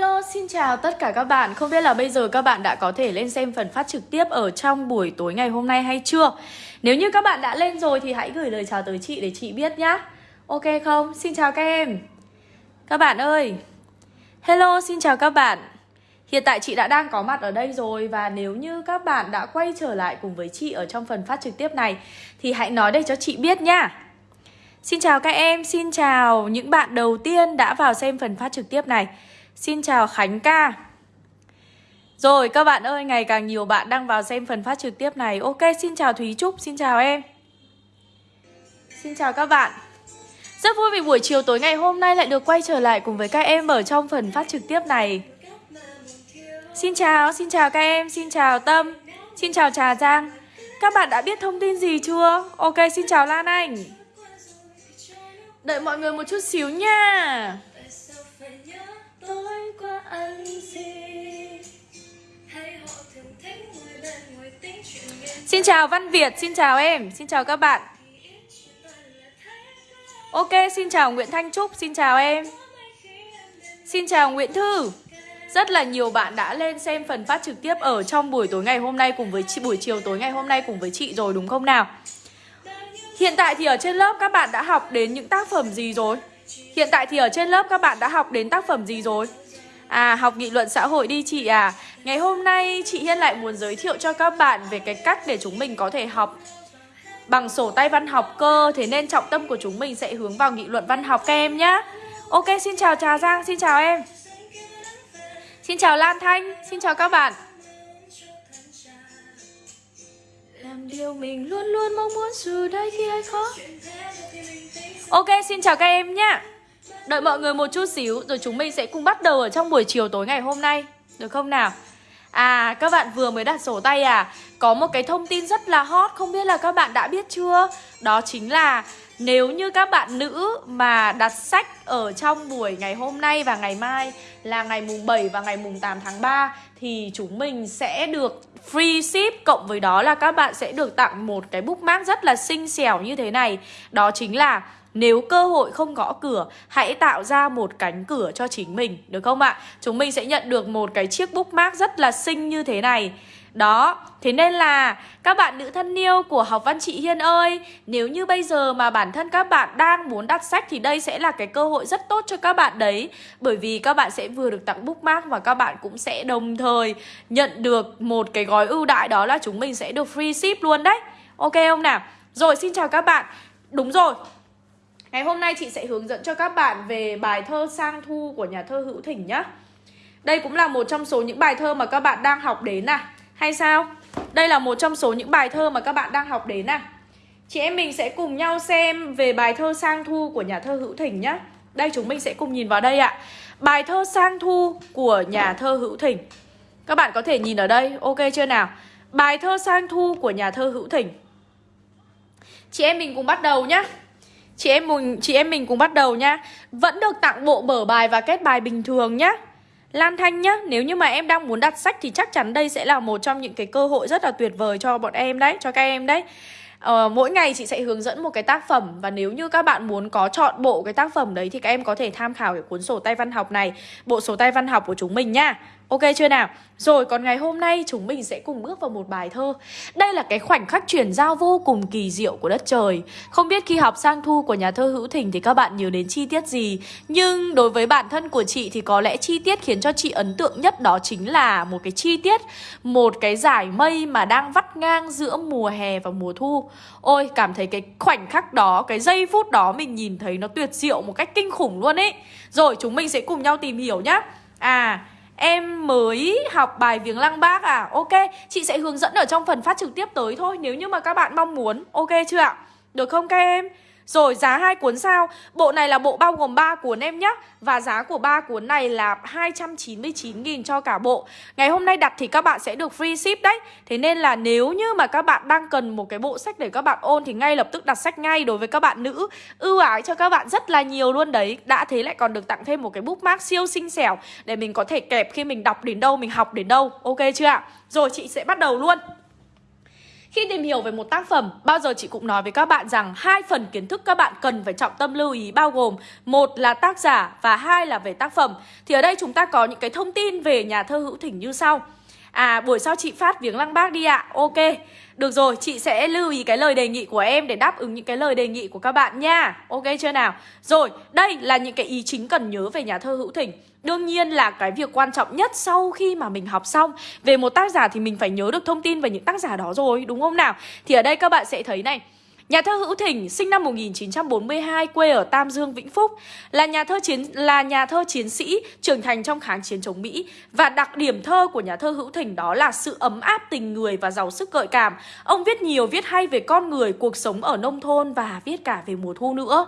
hello, xin chào tất cả các bạn. Không biết là bây giờ các bạn đã có thể lên xem phần phát trực tiếp ở trong buổi tối ngày hôm nay hay chưa? Nếu như các bạn đã lên rồi thì hãy gửi lời chào tới chị để chị biết nhá. Ok không? Xin chào các em. Các bạn ơi. Hello, xin chào các bạn. Hiện tại chị đã đang có mặt ở đây rồi Và nếu như các bạn đã quay trở lại cùng với chị ở trong phần phát trực tiếp này Thì hãy nói đây cho chị biết nhá. Xin chào các em, xin chào những bạn đầu tiên đã vào xem phần phát trực tiếp này. Xin chào Khánh ca. Rồi các bạn ơi, ngày càng nhiều bạn đang vào xem phần phát trực tiếp này. Ok, xin chào Thúy Trúc, xin chào em. Xin chào các bạn. Rất vui vì buổi chiều tối ngày hôm nay lại được quay trở lại cùng với các em ở trong phần phát trực tiếp này. Xin chào, xin chào các em, xin chào Tâm Xin chào Trà Giang. Các bạn đã biết thông tin gì chưa? Ok, xin chào Lan Anh. Đợi mọi người một chút xíu nha. Xin chào Văn Việt, xin chào em, xin chào các bạn. Ok, xin chào Nguyễn Thanh Trúc, xin chào em. Xin chào Nguyễn Thư. Rất là nhiều bạn đã lên xem phần phát trực tiếp ở trong buổi tối ngày hôm nay cùng với chị buổi chiều tối ngày hôm nay cùng với chị rồi đúng không nào? Hiện tại thì ở trên lớp các bạn đã học đến những tác phẩm gì rồi? Hiện tại thì ở trên lớp các bạn đã học đến tác phẩm gì rồi? À, học nghị luận xã hội đi chị à. Ngày hôm nay chị Hiên lại muốn giới thiệu cho các bạn về cái cách để chúng mình có thể học. Bằng sổ tay văn học cơ Thế nên trọng tâm của chúng mình sẽ hướng vào nghị luận văn học các em nhé Ok, xin chào Trà Giang, xin chào em. Xin chào Lan Thanh, xin chào các bạn. Làm điều mình luôn luôn mong muốn dù đây khi ai khó. Ok, xin chào các em nhé Đợi mọi người một chút xíu rồi chúng mình sẽ cùng bắt đầu ở trong buổi chiều tối ngày hôm nay Được không nào? À, các bạn vừa mới đặt sổ tay à? Có một cái thông tin rất là hot, không biết là các bạn đã biết chưa? Đó chính là nếu như các bạn nữ mà đặt sách ở trong buổi ngày hôm nay và ngày mai là ngày mùng 7 và ngày mùng 8 tháng 3 thì chúng mình sẽ được free ship cộng với đó là các bạn sẽ được tặng một cái bookmark rất là xinh xẻo như thế này. Đó chính là nếu cơ hội không gõ cửa, hãy tạo ra một cánh cửa cho chính mình, được không ạ? Chúng mình sẽ nhận được một cái chiếc bookmark rất là xinh như thế này. Đó, thế nên là các bạn nữ thân yêu của học văn chị Hiên ơi Nếu như bây giờ mà bản thân các bạn đang muốn đặt sách Thì đây sẽ là cái cơ hội rất tốt cho các bạn đấy. Bởi vì các bạn sẽ vừa được tặng bookmark Và các bạn cũng sẽ đồng thời nhận được một cái gói ưu đại Đó là chúng mình sẽ được free ship luôn đấy. Ok không nào? Rồi xin chào các bạn. Đúng rồi, Ngày hôm nay chị sẽ hướng dẫn cho các bạn về bài thơ Sang Thu của nhà thơ Hữu Thỉnh nhá. Đây cũng là một trong số những bài thơ mà các bạn đang học đến à. Hay sao? Đây là một trong số những bài thơ mà các bạn đang học đến à Chị em mình sẽ cùng nhau xem về bài thơ Sang Thu của nhà thơ Hữu Thỉnh nhá Đây chúng mình sẽ cùng nhìn vào đây ạ Bài thơ Sang Thu của nhà thơ Hữu Thỉnh Các bạn có thể nhìn ở đây, ok chưa nào? Bài thơ Sang Thu của nhà thơ Hữu Thỉnh Chị em mình cùng bắt đầu nhá Chị em mình chị em mình cùng bắt đầu nhá. Vẫn được tặng bộ mở bài và kết bài bình thường nhá. Lan Thanh nhá, nếu như mà em đang muốn đặt sách thì chắc chắn đây sẽ là một trong những cái cơ hội rất là tuyệt vời cho bọn em đấy, cho các em đấy. Ờ, mỗi ngày chị sẽ hướng dẫn một cái tác phẩm và nếu như các bạn muốn có chọn bộ cái tác phẩm đấy thì các em có thể tham khảo cái cuốn sổ tay văn học này, bộ sổ tay văn học của chúng mình nhá. Ok chưa nào? Rồi còn ngày hôm nay chúng mình sẽ cùng bước vào một bài thơ. Đây là cái khoảnh khắc chuyển giao vô cùng kỳ diệu của đất trời. Không biết khi học sang thu của nhà thơ Hữu Thình thì các bạn nhớ đến chi tiết gì? Nhưng đối với bản thân của chị thì có lẽ chi tiết khiến cho chị ấn tượng nhất đó chính là một cái chi tiết Một cái giải mây mà đang vắt ngang giữa mùa hè và mùa thu. Ôi cảm thấy cái khoảnh khắc đó, cái giây phút đó mình nhìn thấy nó tuyệt diệu một cách kinh khủng luôn ấy. Rồi chúng mình sẽ cùng nhau tìm hiểu nhá. À Em mới học bài viếng lăng bác à? Ok, chị sẽ hướng dẫn ở trong phần phát trực tiếp tới thôi Nếu như mà các bạn mong muốn Ok chưa ạ? Được không các em? Rồi giá hai cuốn sao? Bộ này là bộ bao gồm 3 cuốn em nhé Và giá của ba cuốn này là 299.000 cho cả bộ. Ngày hôm nay đặt thì các bạn sẽ được free ship đấy. Thế nên là nếu như mà các bạn đang cần một cái bộ sách để các bạn ôn Thì ngay lập tức đặt sách ngay đối với các bạn nữ. Ưu ái cho các bạn rất là nhiều luôn đấy. Đã thế lại còn được tặng thêm một cái bookmark siêu xinh xẻo Để mình có thể kẹp khi mình đọc đến đâu, mình học đến đâu. Ok chưa ạ? Rồi chị sẽ bắt đầu luôn. Khi tìm hiểu về một tác phẩm, bao giờ chị cũng nói với các bạn rằng hai phần kiến thức các bạn cần phải trọng tâm lưu ý bao gồm một là tác giả và hai là về tác phẩm. Thì ở đây chúng ta có những cái thông tin về nhà thơ Hữu Thỉnh như sau. À buổi sau chị phát viếng lăng bác đi ạ. Ok. Được rồi chị sẽ lưu ý cái lời đề nghị của em Để đáp ứng những cái lời đề nghị của các bạn nha. Ok chưa nào? Rồi đây là những cái ý chính cần nhớ về nhà thơ Hữu Thỉnh. Đương nhiên là cái việc quan trọng nhất sau khi mà mình học xong. Về một tác giả thì mình phải nhớ được thông tin về những tác giả đó rồi, Đúng không nào? Thì ở đây các bạn sẽ thấy này. Nhà thơ Hữu Thỉnh sinh năm 1942 quê ở Tam Dương, Vĩnh Phúc là nhà thơ chiến là nhà thơ chiến sĩ trưởng thành trong kháng chiến chống Mỹ và đặc điểm thơ của nhà thơ Hữu Thỉnh đó là sự ấm áp tình người và giàu sức gợi cảm. Ông viết nhiều viết hay về con người, cuộc sống ở nông thôn và viết cả về mùa thu nữa.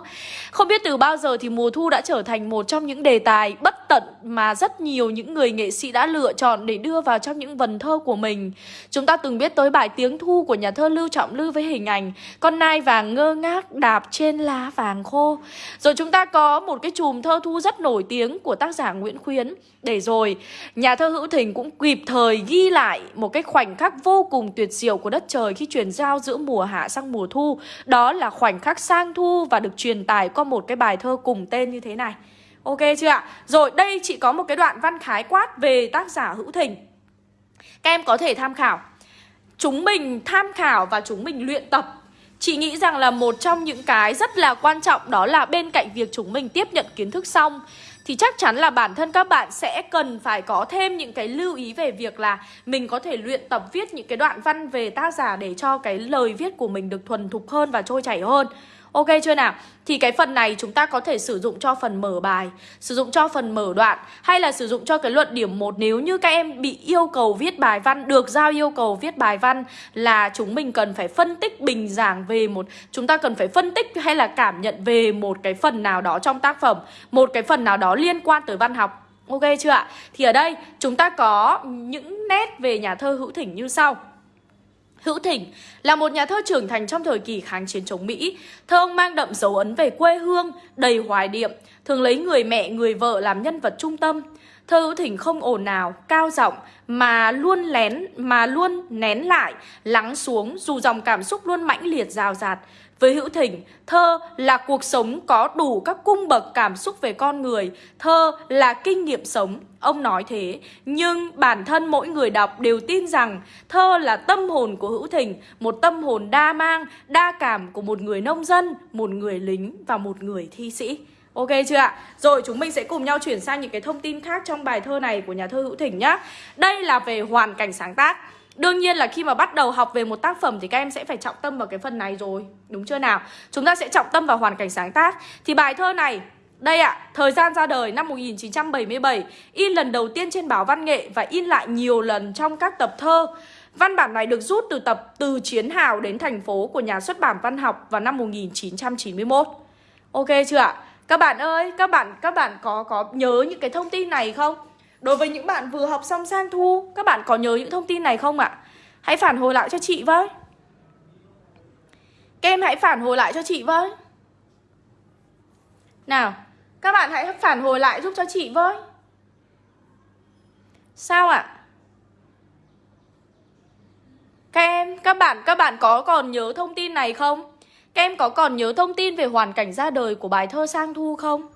Không biết từ bao giờ thì mùa thu đã trở thành một trong những đề tài bất tận mà rất nhiều những người nghệ sĩ đã lựa chọn để đưa vào trong những vần thơ của mình. Chúng ta từng biết tới bài Tiếng thu của nhà thơ Lưu Trọng Lư với hình ảnh con nai vàng ngơ ngác đạp trên lá vàng khô. Rồi chúng ta có một cái chùm thơ thu rất nổi tiếng của tác giả Nguyễn Khuyến. Để rồi, nhà thơ Hữu Thình cũng kịp thời ghi lại một cái khoảnh khắc vô cùng tuyệt diệu của đất trời khi chuyển giao giữa mùa hạ sang mùa thu. Đó là khoảnh khắc sang thu và được truyền tải qua một cái bài thơ cùng tên như thế này. Ok chưa ạ? Rồi đây chị có một cái đoạn văn khái quát về tác giả Hữu Thình. Các em có thể tham khảo. Chúng mình tham khảo và chúng mình luyện tập Chị nghĩ rằng là một trong những cái rất là quan trọng đó là bên cạnh việc chúng mình tiếp nhận kiến thức xong, thì chắc chắn là bản thân các bạn sẽ cần phải có thêm những cái lưu ý về việc là mình có thể luyện tập viết những cái đoạn văn về tác giả để cho cái lời viết của mình được thuần thục hơn và trôi chảy hơn. Ok chưa nào? Thì cái phần này chúng ta có thể sử dụng cho phần mở bài, sử dụng cho phần mở đoạn hay là sử dụng cho cái luận điểm 1 nếu như các em bị yêu cầu viết bài văn, được giao yêu cầu viết bài văn là chúng mình cần phải phân tích bình giảng về một chúng ta cần phải phân tích hay là cảm nhận về một cái phần nào đó trong tác phẩm, một cái phần nào đó liên quan tới văn học. Ok chưa ạ? Thì ở đây chúng ta có những nét về nhà thơ hữu thỉnh như sau. Hữu Thỉnh là một nhà thơ trưởng thành trong thời kỳ kháng chiến chống Mỹ. Thơ ông mang đậm dấu ấn về quê hương, đầy hoài niệm, thường lấy người mẹ, người vợ làm nhân vật trung tâm. Thơ Hữu Thỉnh không ồn ào, cao giọng mà luôn lén mà luôn nén lại, lắng xuống dù dòng cảm xúc luôn mãnh liệt rào rạt. Với Hữu Thỉnh, thơ là cuộc sống có đủ các cung bậc cảm xúc về con người, thơ là kinh nghiệm sống, ông nói thế. Nhưng bản thân mỗi người đọc đều tin rằng thơ là tâm hồn của Hữu Thỉnh, một tâm hồn đa mang, đa cảm của một người nông dân, một người lính và một người thi sĩ. Ok chưa ạ? Rồi chúng mình sẽ cùng nhau chuyển sang những cái thông tin khác trong bài thơ này của nhà thơ Hữu Thỉnh nhá. Đây là về hoàn cảnh sáng tác. Đương nhiên là khi mà bắt đầu học về một tác phẩm thì các em sẽ phải trọng tâm vào cái phần này rồi Đúng chưa nào? Chúng ta sẽ trọng tâm vào hoàn cảnh sáng tác Thì bài thơ này đây ạ, à, thời gian ra đời năm 1977 In lần đầu tiên trên báo văn nghệ Và in lại nhiều lần trong các tập thơ Văn bản này được rút từ tập Từ Chiến Hào đến thành phố của nhà xuất bản văn học vào năm 1991 Ok chưa ạ? Các bạn ơi, các bạn các bạn có có nhớ những cái thông tin này không? Đối với những bạn vừa học xong sang thu Các bạn có nhớ những thông tin này không ạ? Hãy phản hồi lại cho chị với Các em hãy phản hồi lại cho chị với Nào Các bạn hãy phản hồi lại giúp cho chị với Sao ạ? Các em, các bạn, các bạn có còn nhớ thông tin này không? Các em có còn nhớ thông tin về hoàn cảnh ra đời của bài thơ Sang Thu không?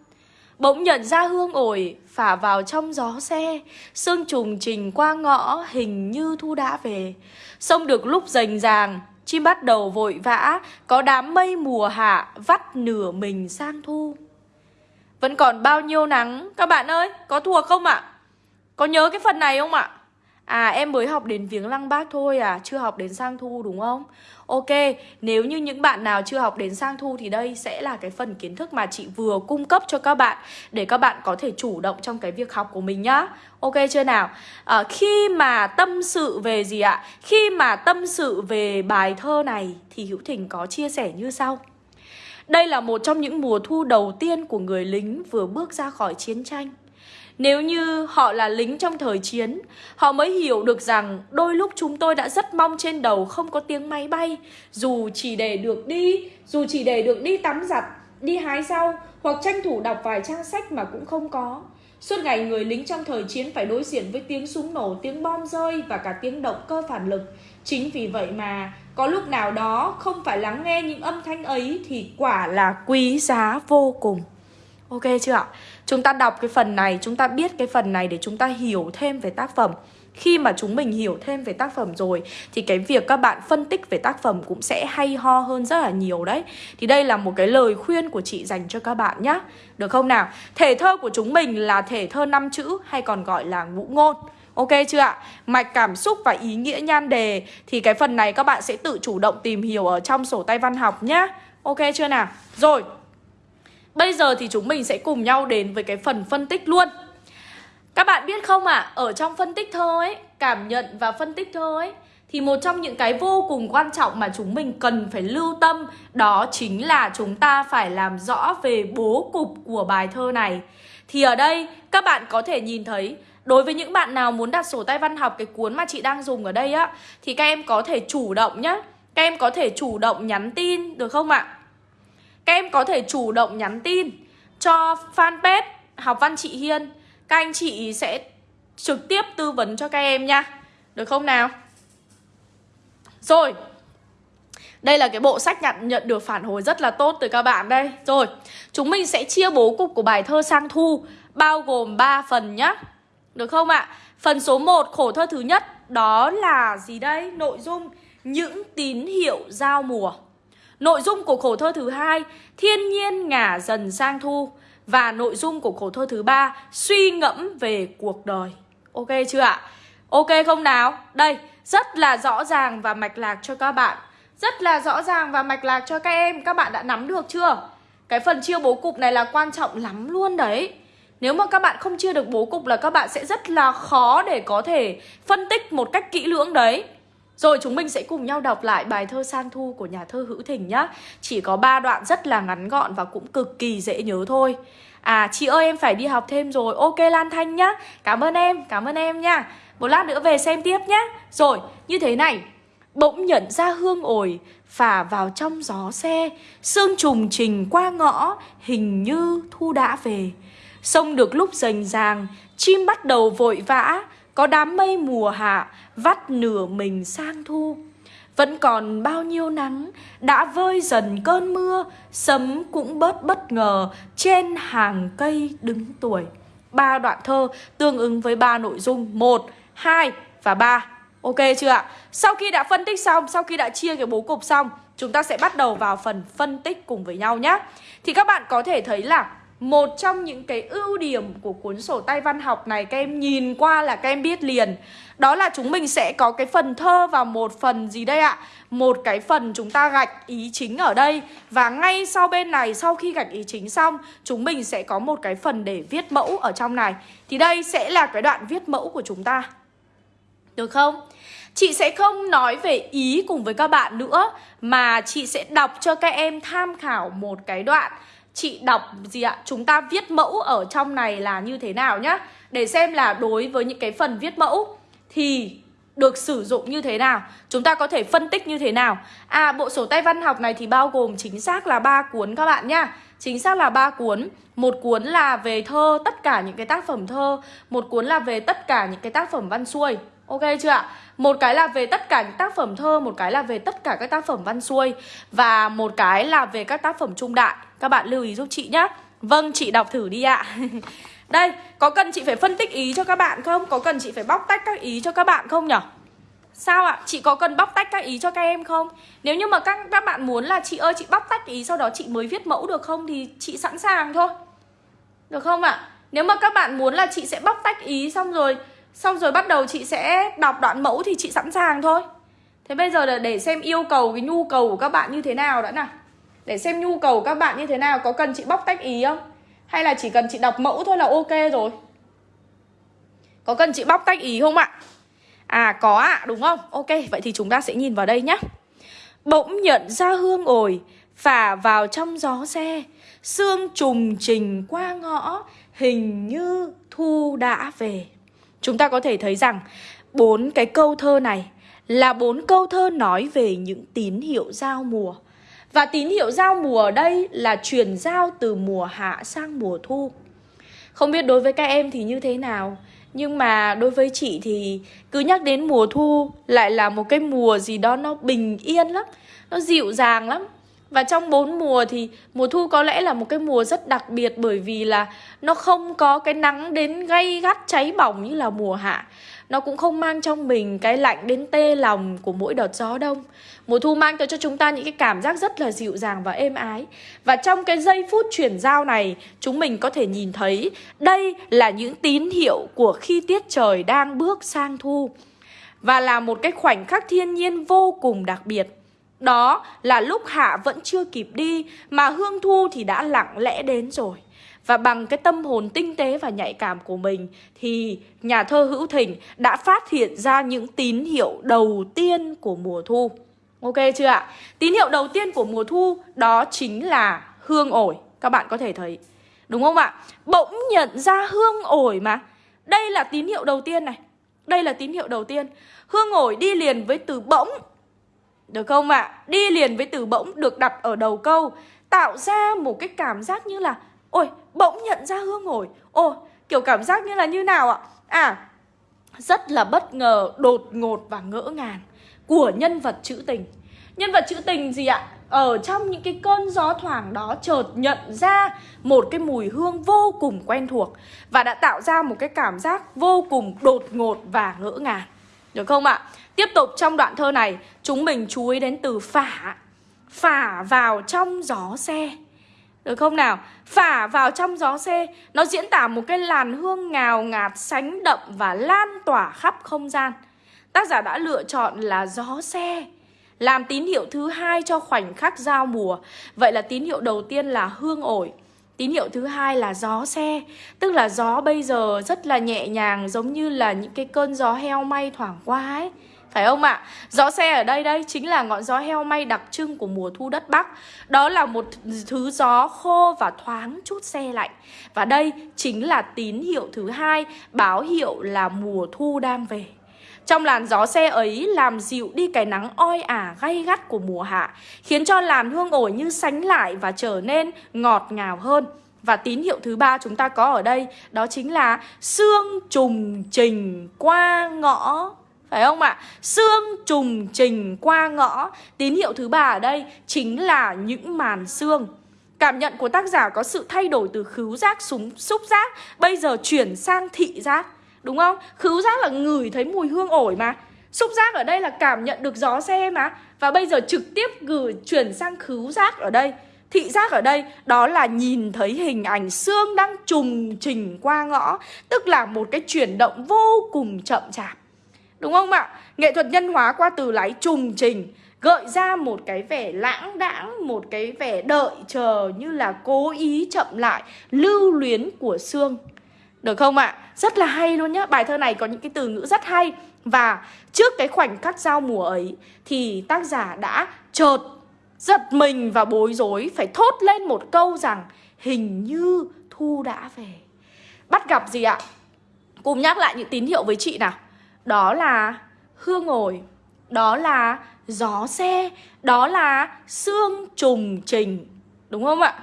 Bỗng nhận ra hương ổi phả vào trong gió xe. Sương trùng trình qua ngõ hình như thu đã về. Sông được lúc rành ràng, Chim bắt đầu vội vã, Có đám mây mùa hạ vắt nửa mình sang thu. Vẫn còn bao nhiêu nắng? Các bạn ơi, có thuộc không ạ? Có nhớ cái phần này không ạ? À em mới học đến viếng lăng bác thôi à Chưa học đến sang thu đúng không? Ok nếu như những bạn nào chưa học đến sang thu Thì đây sẽ là cái phần kiến thức mà chị vừa cung cấp cho các bạn Để các bạn có thể chủ động trong cái việc học của mình nhá. Ok chưa nào? À, Khi mà tâm sự về gì ạ? Khi mà tâm sự về bài thơ này Thì Hữu Thỉnh có chia sẻ như sau. Đây là một trong những mùa thu đầu tiên của người lính vừa bước ra khỏi chiến tranh nếu như họ là lính trong thời chiến, họ mới hiểu được rằng đôi lúc chúng tôi đã rất mong trên đầu không có tiếng máy bay, dù chỉ để được đi, dù chỉ để được đi tắm giặt, đi hái rau hoặc tranh thủ đọc vài trang sách mà cũng không có. Suốt ngày người lính trong thời chiến phải đối diện với tiếng súng nổ, tiếng bom rơi và cả tiếng động cơ phản lực. Chính vì vậy mà Có lúc nào đó không phải lắng nghe những âm thanh ấy Thì quả là quý giá vô cùng Ok chưa ạ? Chúng ta đọc cái phần này, chúng ta biết cái phần này để chúng ta hiểu thêm về tác phẩm khi mà chúng mình hiểu thêm về tác phẩm rồi thì cái việc các bạn phân tích về tác phẩm cũng sẽ hay ho hơn rất là nhiều đấy. Thì đây là một cái lời khuyên của chị dành cho các bạn nhé. Được không nào? Thể thơ của chúng mình là thể thơ năm chữ hay còn gọi là ngũ ngôn. Ok chưa ạ? Mạch cảm xúc và ý nghĩa nhan đề thì cái phần này các bạn sẽ tự chủ động tìm hiểu ở trong sổ tay văn học nhá. Ok chưa nào? Rồi. Bây giờ thì chúng mình sẽ cùng nhau đến với cái phần phân tích luôn. Các bạn biết không ạ, à, ở trong phân tích thơ ấy, cảm nhận và phân tích thơ ấy thì một trong những cái vô cùng quan trọng mà chúng mình cần phải lưu tâm đó chính là chúng ta phải làm rõ về bố cục của bài thơ này. Thì ở đây các bạn có thể nhìn thấy Đối với những bạn nào muốn đặt sổ tay văn học cái cuốn mà chị đang dùng ở đây á Thì các em có thể chủ động nhá Các em có thể chủ động nhắn tin được không ạ? Các em có thể chủ động nhắn tin cho fanpage Học Văn Chị Hiên các anh chị sẽ trực tiếp tư vấn cho các em nha Được không nào? Rồi đây là cái bộ sách nhận nhận được phản hồi rất là tốt từ các bạn đây Rồi, chúng mình sẽ chia bố cục của bài thơ sang thu Bao gồm 3 phần nhá Được không ạ? Phần số 1 khổ thơ thứ nhất Đó là gì đây? Nội dung những tín hiệu giao mùa Nội dung của khổ thơ thứ hai Thiên nhiên ngả dần sang thu và nội dung của khổ thơ thứ ba Suy ngẫm về cuộc đời Ok chưa ạ? Ok không nào? Đây, rất là rõ ràng và mạch lạc cho các bạn Rất là rõ ràng và mạch lạc cho các em Các bạn đã nắm được chưa? Cái phần chia bố cục này là quan trọng lắm luôn đấy Nếu mà các bạn không chia được bố cục là các bạn sẽ rất là khó để có thể phân tích một cách kỹ lưỡng đấy rồi chúng mình sẽ cùng nhau đọc lại bài thơ Sang Thu của nhà thơ Hữu Thình nhá. Chỉ có 3 đoạn rất là ngắn gọn và cũng cực kỳ dễ nhớ thôi. À chị ơi em phải đi học thêm rồi. Ok Lan Thanh nhá. Cảm ơn em, cảm ơn em nha. Một lát nữa về xem tiếp nhá. Rồi, như thế này. Bỗng nhận ra hương ổi Phả vào trong gió xe. Sương trùng trình qua ngõ Hình như thu đã về. Sông được lúc rành ràng Chim bắt đầu vội vã. Có đám mây mùa hạ Vắt nửa mình sang thu. Vẫn còn bao nhiêu nắng Đã vơi dần cơn mưa Sấm cũng bớt bất ngờ Trên hàng cây đứng tuổi. Ba đoạn thơ tương ứng với ba nội dung một hai và ba. Ok chưa ạ? Sau khi đã phân tích xong, sau khi đã chia cái bố cục xong Chúng ta sẽ bắt đầu vào phần phân tích cùng với nhau nhé Thì các bạn có thể thấy là một trong những cái ưu điểm của cuốn sổ tay văn học này, Các em nhìn qua là các em biết liền. Đó là chúng mình sẽ có cái phần thơ và một phần gì đây ạ? Một cái phần chúng ta gạch ý chính ở đây. Và ngay sau bên này, sau khi gạch ý chính xong, Chúng mình sẽ có một cái phần để viết mẫu ở trong này. Thì đây sẽ là cái đoạn viết mẫu của chúng ta. Được không? Chị sẽ không nói về ý cùng với các bạn nữa, Mà chị sẽ đọc cho các em tham khảo một cái đoạn chị đọc gì ạ? Chúng ta viết mẫu ở trong này là như thế nào nhá? Để xem là đối với những cái phần viết mẫu Thì được sử dụng như thế nào. Chúng ta có thể phân tích như thế nào? À bộ sổ tay văn học này thì bao gồm chính xác là ba cuốn các bạn nhá. Chính xác là ba cuốn. Một cuốn là về thơ, tất cả những cái tác phẩm thơ. Một cuốn là về tất cả những cái tác phẩm văn xuôi. Ok chưa ạ? Một cái là về tất cả những tác phẩm thơ Một cái là về tất cả các tác phẩm văn xuôi. Và một cái là về các tác phẩm trung đại. Các bạn lưu ý giúp chị nhé Vâng, chị đọc thử đi ạ Đây, có cần chị phải phân tích ý cho các bạn không? Có cần chị phải bóc tách các ý cho các bạn không nhở? Sao ạ? Chị có cần bóc tách các ý cho các em không? Nếu như mà các, các bạn muốn là chị ơi chị bóc tách ý sau đó chị mới viết mẫu được không Thì chị sẵn sàng thôi Được không ạ? Nếu mà các bạn muốn là chị sẽ bóc tách ý xong rồi Xong rồi bắt đầu chị sẽ đọc đoạn mẫu thì chị sẵn sàng thôi Thế bây giờ là để xem yêu cầu cái nhu cầu của các bạn như thế nào đã nào để xem nhu cầu các bạn như thế nào Có cần chị bóc tách ý không? Hay là chỉ cần chị đọc mẫu thôi là ok rồi? Có cần chị bóc tách ý không ạ? À có ạ à, đúng không? Ok vậy thì chúng ta sẽ nhìn vào đây nhé Bỗng nhận ra hương ổi Phả vào trong gió xe. Sương trùng trình qua ngõ Hình như thu đã về. Chúng ta có thể thấy rằng bốn cái câu thơ này là bốn câu thơ nói về những tín hiệu giao mùa. Và tín hiệu giao mùa ở đây là chuyển giao từ mùa hạ sang mùa thu. Không biết đối với các em thì như thế nào, Nhưng mà đối với chị thì cứ nhắc đến mùa thu Lại là một cái mùa gì đó nó bình yên lắm, Nó dịu dàng lắm và trong bốn mùa thì mùa thu có lẽ là một cái mùa rất đặc biệt bởi vì là nó không có cái nắng đến gay gắt cháy bỏng như là mùa hạ. Nó cũng không mang trong mình cái lạnh đến tê lòng của mỗi đợt gió đông. Mùa thu mang tới cho chúng ta những cái cảm giác rất là dịu dàng và êm ái. Và trong cái giây phút chuyển giao này, chúng mình có thể nhìn thấy đây là những tín hiệu của khi tiết trời đang bước sang thu. Và là một cái khoảnh khắc thiên nhiên vô cùng đặc biệt. Đó là lúc Hạ vẫn chưa kịp đi, mà Hương Thu thì đã lặng lẽ đến rồi. Và bằng cái tâm hồn tinh tế và nhạy cảm của mình, thì nhà thơ Hữu thỉnh đã phát hiện ra những tín hiệu đầu tiên của mùa thu. Ok chưa ạ? Tín hiệu đầu tiên của mùa thu đó chính là hương ổi. Các bạn có thể thấy. Đúng không ạ? Bỗng nhận ra hương ổi mà. Đây là tín hiệu đầu tiên này. Đây là tín hiệu đầu tiên. Hương ổi đi liền với từ bỗng được không ạ? À? Đi liền với từ bỗng được đặt ở đầu câu Tạo ra một cái cảm giác như là Ôi, bỗng nhận ra hương ngồi Ôi, kiểu cảm giác như là như nào ạ? À, rất là bất ngờ, đột ngột và ngỡ ngàng Của nhân vật trữ tình Nhân vật trữ tình gì ạ? Ở trong những cái cơn gió thoảng đó chợt nhận ra một cái mùi hương vô cùng quen thuộc Và đã tạo ra một cái cảm giác vô cùng đột ngột và ngỡ ngàng Được không ạ? Tiếp tục trong đoạn thơ này Chúng mình chú ý đến từ phả Phả vào trong gió xe. Được không nào? Phả vào trong gió xe, Nó diễn tả một cái làn hương ngào ngạt, Sánh đậm và lan tỏa khắp không gian. Tác giả đã lựa chọn là gió xe, Làm tín hiệu thứ hai cho khoảnh khắc giao mùa. Vậy là tín hiệu đầu tiên là hương ổi, Tín hiệu thứ hai là gió xe. Tức là gió bây giờ rất là nhẹ nhàng, Giống như là những cái cơn gió heo may thoảng qua ấy phải không ạ? À? Gió xe ở đây đây chính là ngọn gió heo may đặc trưng của mùa thu đất Bắc Đó là một thứ gió khô và thoáng chút xe lạnh Và đây chính là tín hiệu thứ hai, Báo hiệu là mùa thu đang về trong làn gió xe ấy làm dịu đi cái nắng oi ả gay gắt của mùa hạ, Khiến cho làn hương ổi như sánh lại và trở nên ngọt ngào hơn và tín hiệu thứ ba chúng ta có ở đây, Đó chính là sương trùng trình qua ngõ phải không ạ? Sương trùng trình qua ngõ. Tín hiệu thứ ba ở đây chính là những màn sương Cảm nhận của tác giả có sự thay đổi từ khứu giác súng xúc giác, Bây giờ chuyển sang thị giác. Đúng không? Khứu giác là ngửi thấy mùi hương ổi mà. Xúc giác ở đây là cảm nhận được gió xe mà. Và bây giờ trực tiếp gửi, chuyển sang khứu giác ở đây. Thị giác ở đây, đó là nhìn thấy hình ảnh xương đang trùng trình qua ngõ, Tức là một cái chuyển động vô cùng chậm chạp. Đúng không ạ? Nghệ thuật nhân hóa qua từ lái trùng trình, Gợi ra một cái vẻ lãng đãng, Một cái vẻ đợi chờ như là cố ý chậm lại, Lưu luyến của xương Được không ạ? Rất là hay luôn nhá Bài thơ này có những cái từ ngữ rất hay Và trước cái khoảnh khắc giao mùa ấy, Thì tác giả đã chợt giật mình và bối rối, Phải thốt lên một câu rằng, Hình như thu đã về Bắt gặp gì ạ? Cùng nhắc lại những tín hiệu với chị nào đó là hương ổi Đó là gió xe Đó là xương trùng trình Đúng không ạ?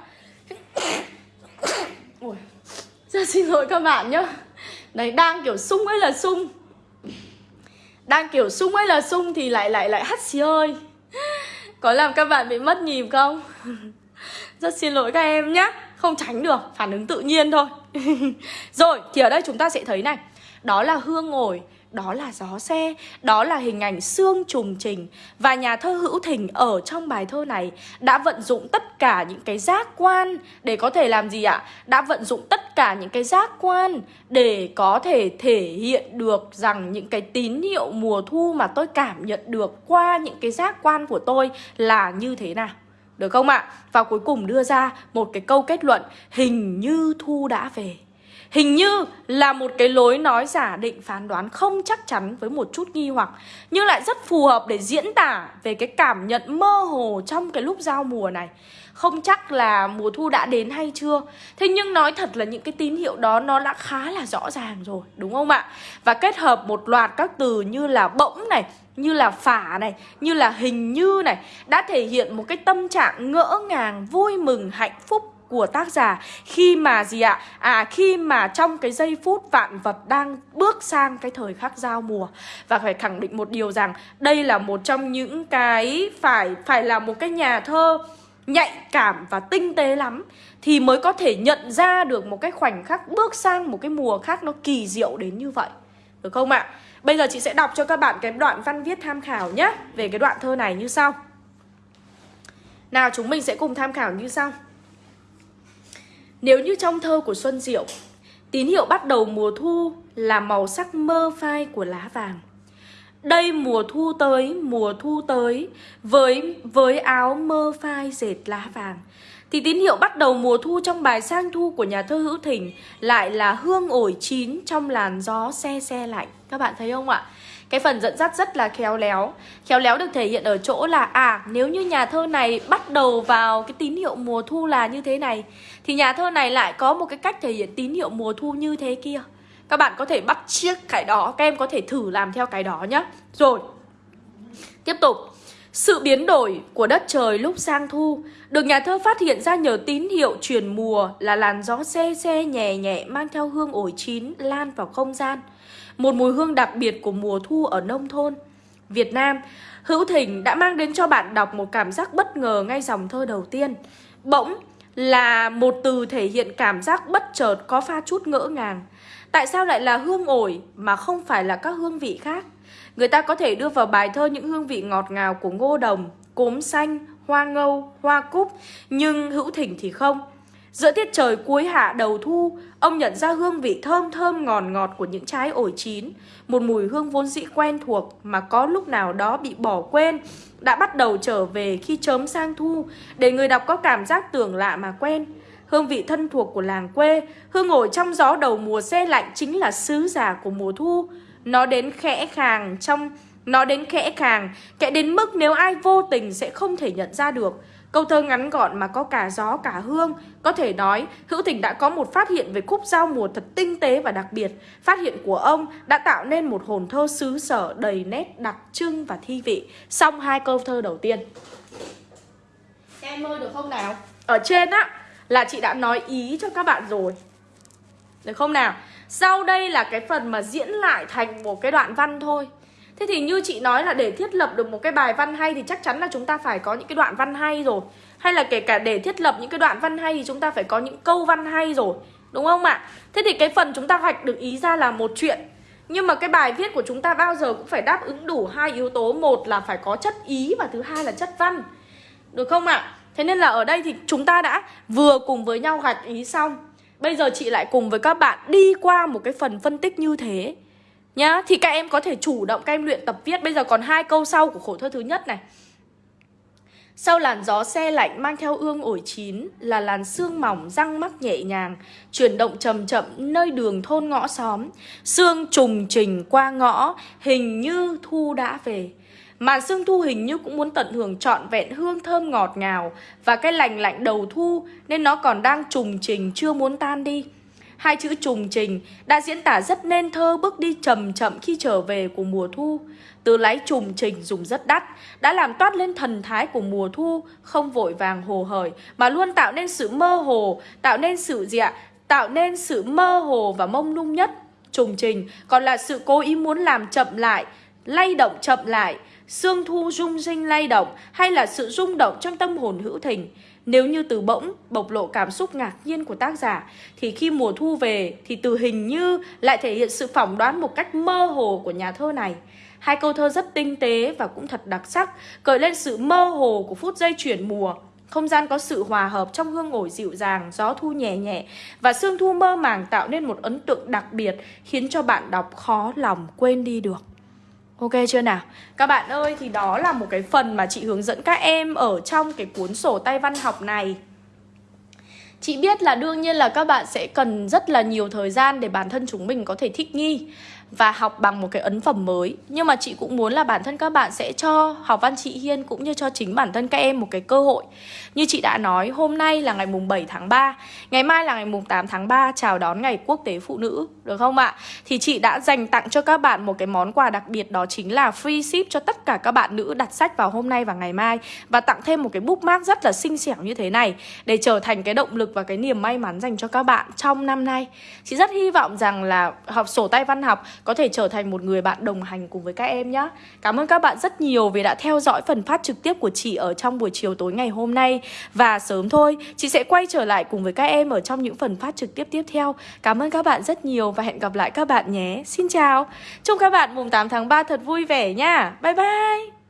Ui, rất xin lỗi các bạn nhá Đấy, đang kiểu sung ấy là sung Đang kiểu sung ấy là sung thì lại lại lại hắt xì ơi Có làm các bạn bị mất nhịp không? Rất xin lỗi các em nhá Không tránh được, phản ứng tự nhiên thôi Rồi, thì ở đây chúng ta sẽ thấy này Đó là hương ngồi đó là gió xe, đó là hình ảnh xương trùng trình Và nhà thơ Hữu Thình ở trong bài thơ này đã vận dụng tất cả những cái giác quan để có thể làm gì ạ? Đã vận dụng tất cả những cái giác quan để có thể thể hiện được rằng những cái tín hiệu mùa thu mà tôi cảm nhận được qua những cái giác quan của tôi là như thế nào. Được không ạ? Và cuối cùng đưa ra một cái câu kết luận hình như thu đã về. Hình như là một cái lối nói giả định phán đoán không chắc chắn với một chút nghi hoặc Nhưng lại rất phù hợp để diễn tả về cái cảm nhận mơ hồ trong cái lúc giao mùa này Không chắc là mùa thu đã đến hay chưa Thế nhưng nói thật là những cái tín hiệu đó nó đã khá là rõ ràng rồi đúng không ạ? Và kết hợp một loạt các từ như là bỗng này như là phả này, như là hình như này Đã thể hiện một cái tâm trạng ngỡ ngàng, vui mừng, hạnh phúc của tác giả khi mà gì ạ? À khi mà trong cái giây phút vạn vật đang bước sang cái thời khắc giao mùa và phải khẳng định một điều rằng đây là một trong những cái phải phải là một cái nhà thơ nhạy cảm và tinh tế lắm, thì mới có thể nhận ra được một cái khoảnh khắc bước sang một cái mùa khác nó kỳ diệu đến như vậy. Được không ạ? Bây giờ chị sẽ đọc cho các bạn cái đoạn văn viết tham khảo nhé, Về cái đoạn thơ này như sau Nào, chúng mình sẽ cùng tham khảo như sau nếu như trong thơ của Xuân Diệu Tín hiệu bắt đầu mùa thu là màu sắc mơ phai của lá vàng đây mùa thu tới, mùa thu tới Với với áo mơ phai dệt lá vàng Thì tín hiệu bắt đầu mùa thu trong bài sang thu của nhà thơ Hữu Thỉnh Lại là hương ổi chín trong làn gió xe xe lạnh Các bạn thấy không ạ? Cái phần dẫn dắt rất là khéo léo. Khéo léo được thể hiện ở chỗ là À nếu như nhà thơ này bắt đầu vào cái tín hiệu mùa thu là như thế này, Thì nhà thơ này lại có một cái cách thể hiện tín hiệu mùa thu như thế kia. Các bạn có thể bắt chiếc cái đó, Các em có thể thử làm theo cái đó nhé Rồi, Tiếp tục. Sự biến đổi của đất trời lúc sang thu được nhà thơ phát hiện ra nhờ tín hiệu chuyển mùa là làn gió xe xe nhẹ nhẹ mang theo hương ổi chín lan vào không gian. Một mùi hương đặc biệt của mùa thu ở nông thôn. Việt Nam, Hữu Thỉnh đã mang đến cho bạn đọc một cảm giác bất ngờ ngay dòng thơ đầu tiên. Bỗng là một từ thể hiện cảm giác bất chợt có pha chút ngỡ ngàng. Tại sao lại là hương ổi mà không phải là các hương vị khác? Người ta có thể đưa vào bài thơ những hương vị ngọt ngào của ngô đồng, cốm xanh, hoa ngâu, hoa cúc Nhưng hữu thỉnh thì không Giữa tiết trời cuối hạ đầu thu, Ông nhận ra hương vị thơm thơm ngọt ngọt của những trái ổi chín, Một mùi hương vốn dĩ quen thuộc Mà có lúc nào đó bị bỏ quên, Đã bắt đầu trở về khi chớm sang thu, Để người đọc có cảm giác tưởng lạ mà quen. Hương vị thân thuộc của làng quê, Hương ổi trong gió đầu mùa xe lạnh Chính là sứ giả của mùa thu. Nó đến khẽ khàng trong, Nó đến khẽ khàng Kẽ đến mức nếu ai vô tình sẽ không thể nhận ra được. Câu thơ ngắn gọn mà có cả gió cả hương. Có thể nói Hữu Thỉnh đã có một phát hiện về khúc giao mùa thật tinh tế và đặc biệt. Phát hiện của ông đã tạo nên một hồn thơ xứ sở đầy nét đặc trưng và thi vị. Xong hai câu thơ đầu tiên. Em ơi được không nào? Ở trên á là chị đã nói ý cho các bạn rồi. Được không nào? Sau đây là cái phần mà diễn lại thành một cái đoạn văn thôi Thế thì như chị nói là để thiết lập được một cái bài văn hay thì chắc chắn là chúng ta phải có những cái đoạn văn hay rồi. Hay là kể cả để thiết lập những cái đoạn văn hay thì chúng ta phải có những câu văn hay rồi, Đúng không ạ? Thế thì cái phần chúng ta hoạch được ý ra là một chuyện. Nhưng mà cái bài viết của chúng ta bao giờ cũng phải đáp ứng đủ hai yếu tố. Một là phải có chất ý và thứ hai là chất văn. Được không ạ? Thế nên là ở đây thì chúng ta đã vừa cùng với nhau gạch ý xong. Bây giờ chị lại cùng với các bạn đi qua một cái phần phân tích như thế. Nhá, thì các em có thể chủ động các em luyện tập viết Bây giờ còn hai câu sau của khổ thơ thứ nhất này sau làn gió xe lạnh mang theo ương ổi chín là làn sương mỏng răng mắc nhẹ nhàng, chuyển động chậm chậm nơi đường thôn ngõ xóm. Sương trùng trình qua ngõ, hình như thu đã về. Màn sương thu hình như cũng muốn tận hưởng trọn vẹn hương thơm ngọt ngào và cái lành lạnh đầu thu nên nó còn đang trùng trình chưa muốn tan đi. Hai chữ trùng trình đã diễn tả rất nên thơ bước đi chậm chậm khi trở về của mùa thu. Từ lái trùng trình dùng rất đắt, đã làm toát lên thần thái của mùa thu, không vội vàng hồ hởi, mà luôn tạo nên sự mơ hồ, tạo nên sự dịa, ạ? Tạo nên sự mơ hồ và mông lung nhất. Trùng trình còn là sự cố ý muốn làm chậm lại, lay động chậm lại, Sương thu rung rinh lay động hay là sự rung động trong tâm hồn hữu thình. Nếu như từ bỗng bộc lộ cảm xúc ngạc nhiên của tác giả thì khi mùa thu về thì từ hình như lại thể hiện sự phỏng đoán một cách mơ hồ của nhà thơ này. Hai câu thơ rất tinh tế và cũng thật đặc sắc, cởi lên sự mơ hồ của phút giây chuyển mùa. Không gian có sự hòa hợp trong hương ổi dịu dàng, gió thu nhẹ nhẹ và sương thu mơ màng tạo nên một ấn tượng đặc biệt khiến cho bạn đọc khó lòng quên đi được. Ok chưa nào? Các bạn ơi, thì đó là một cái phần mà chị hướng dẫn các em ở trong cái cuốn sổ tay văn học này Chị biết là đương nhiên là các bạn sẽ cần rất là nhiều thời gian để bản thân chúng mình có thể thích nghi và học bằng một cái ấn phẩm mới. Nhưng mà chị cũng muốn là bản thân các bạn sẽ cho học văn chị Hiên cũng như cho chính bản thân các em một cái cơ hội. Như chị đã nói, hôm nay là ngày mùng 7 tháng 3 Ngày mai là ngày mùng 8 tháng 3 chào đón ngày quốc tế phụ nữ, Được không ạ? Thì chị đã dành tặng cho các bạn một cái món quà đặc biệt, đó chính là free ship cho tất cả các bạn nữ đặt sách vào hôm nay và ngày mai. Và tặng thêm một cái bookmark rất là xinh xẻo như thế này Để trở thành cái động lực lực và cái niềm may mắn dành cho các bạn trong năm nay. Chị rất hy vọng rằng là học sổ tay văn học có thể trở thành một người bạn đồng hành cùng với các em nhé Cảm ơn các bạn rất nhiều vì đã theo dõi phần phát trực tiếp của chị ở trong buổi chiều tối ngày hôm nay. Và sớm thôi, chị sẽ quay trở lại cùng với các em ở trong những phần phát trực tiếp tiếp theo. Cảm ơn các bạn rất nhiều và hẹn gặp lại các bạn nhé. Xin chào. Chúc các bạn mùng 8 tháng 3 thật vui vẻ nha. Bye bye.